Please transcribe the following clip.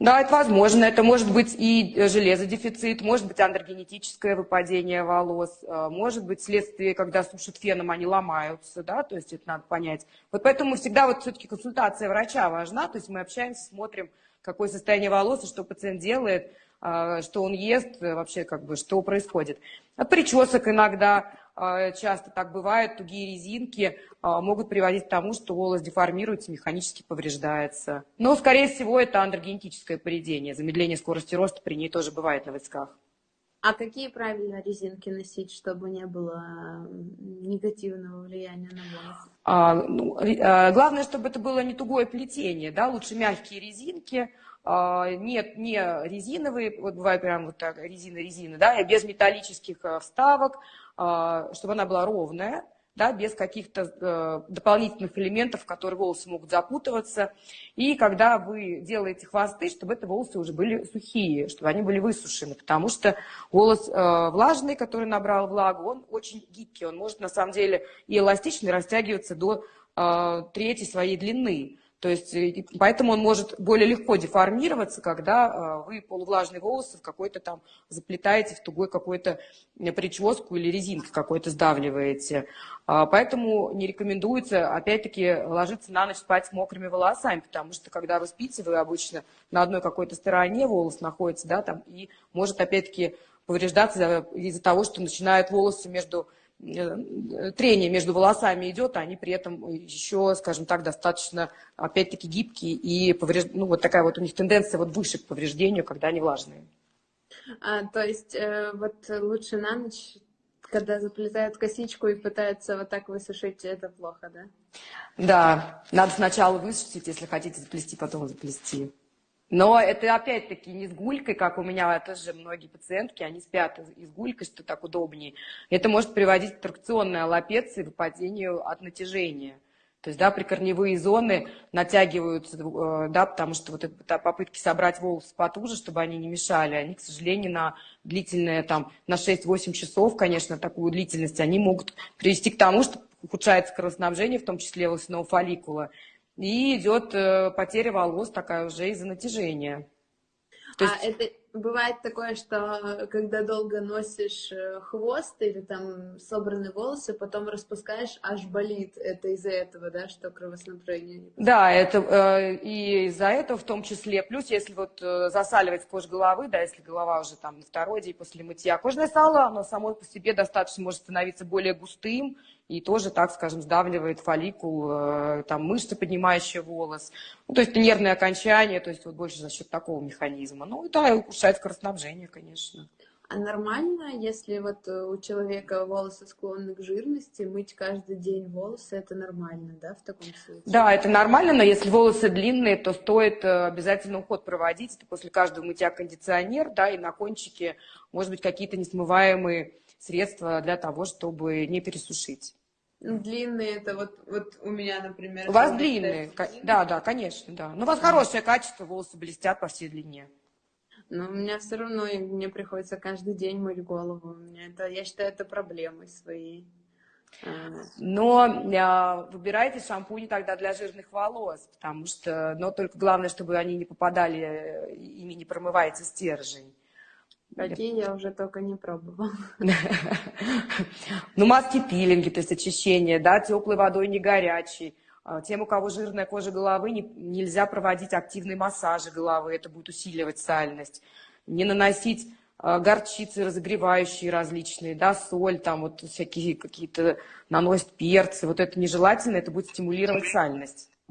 Да, это возможно. Это может быть и железодефицит, может быть андрогенетическое выпадение волос, э, может быть следствие, когда сушат феном, они ломаются, да, то есть это надо понять. Вот поэтому всегда вот все-таки консультация врача важна, то есть мы общаемся, смотрим, какое состояние волос что пациент делает, э, что он ест, э, вообще как бы, что происходит. От причесок иногда а, часто так бывает, тугие резинки а, могут приводить к тому, что волос деформируется, механически повреждается. Но, скорее всего, это андрогенетическое поведение. Замедление скорости роста при ней тоже бывает на висках. А какие правильно резинки носить, чтобы не было негативного влияния на волос? А, ну, а, главное, чтобы это было не тугое плетение, да, лучше мягкие резинки, а, нет, не резиновые, вот бывает прям вот так, резина-резина, да, без металлических а, вставок, а, чтобы она была ровная, да, без каких-то э, дополнительных элементов, в которые волосы могут запутываться. И когда вы делаете хвосты, чтобы это волосы уже были сухие, чтобы они были высушены, потому что волос э, влажный, который набрал влагу, он очень гибкий, он может на самом деле и эластичный растягиваться до э, трети своей длины. То есть, э, поэтому он может более легко деформироваться, когда э, вы полувлажные волосы в какой-то там заплетаете в тугой какой-то э, прическу или резинкой какой-то сдавливаете. А, поэтому не рекомендуется, опять-таки, ложиться на ночь спать с мокрыми волосами, потому что, когда вы спите, вы обычно на одной какой-то стороне волос находится, да, там, и может, опять-таки, повреждаться из-за того, что начинают волосы между трение между волосами идет, а они при этом еще, скажем так, достаточно, опять-таки, гибкие и повреж... ну, вот такая вот у них тенденция вот выше к повреждению, когда они влажные. А, то есть э, вот лучше на ночь, когда заплетают косичку и пытаются вот так высушить, это плохо, да? Да, надо сначала высушить, если хотите заплести, потом заплести. Но это опять-таки не с гулькой, как у меня тоже многие пациентки, они спят из гулькой, что так удобнее. Это может приводить к тракционной аллопеции, выпадению от натяжения. То есть, да, прикорневые зоны натягиваются, э, да, потому что вот это попытки собрать волосы потуже, чтобы они не мешали, они, к сожалению, на длительное, там, на 6-8 часов, конечно, такую длительность, они могут привести к тому, что ухудшается кровоснабжение, в том числе волосяного фолликула, и идет э, потеря волос такая уже из-за натяжения. То а есть... это бывает такое, что когда долго носишь э, хвост или там собранные волосы, потом распускаешь, аж болит. Это из-за этого, да, что кровоснабжение не Да, это э, и из-за этого в том числе. Плюс, если вот э, засаливать кожу головы, да, если голова уже там на второй день после мытья, кожное сало, оно само по себе достаточно может становиться более густым, и тоже, так скажем, сдавливает фолликул, э, там мышцы, поднимающие волос. Ну, то есть нервное окончание, то есть вот больше за счет такого механизма. Ну, да, и ухудшает скоростнабжение, конечно. А нормально, если вот э, у человека волосы склонны к жирности, мыть каждый день волосы, это нормально, да, в таком случае? Да, это нормально, но если волосы длинные, то стоит э, обязательно уход проводить. Это после каждого мытья кондиционер, да, и на кончике, может быть, какие-то несмываемые средства для того, чтобы не пересушить. Длинные, это вот, вот у меня, например. У вас длинные, да, да, конечно, да. Но у вас хорошее качество, волосы блестят по всей длине. Но у меня все равно, мне приходится каждый день мыть голову. У меня это, я считаю, это проблемой своей. А. Но э, выбирайте шампунь тогда для жирных волос, потому что, но только главное, чтобы они не попадали, э, ими не промывается стержень. Какие я уже только не пробовала. Ну, маски пилинги, то есть очищение, да, теплой водой, не горячей. А, тем, у кого жирная кожа головы, не, нельзя проводить активные массажи головы, это будет усиливать сальность. Не наносить а, горчицы разогревающие различные, да, соль, там вот всякие какие-то наносят перцы, вот это нежелательно, это будет стимулировать сальность.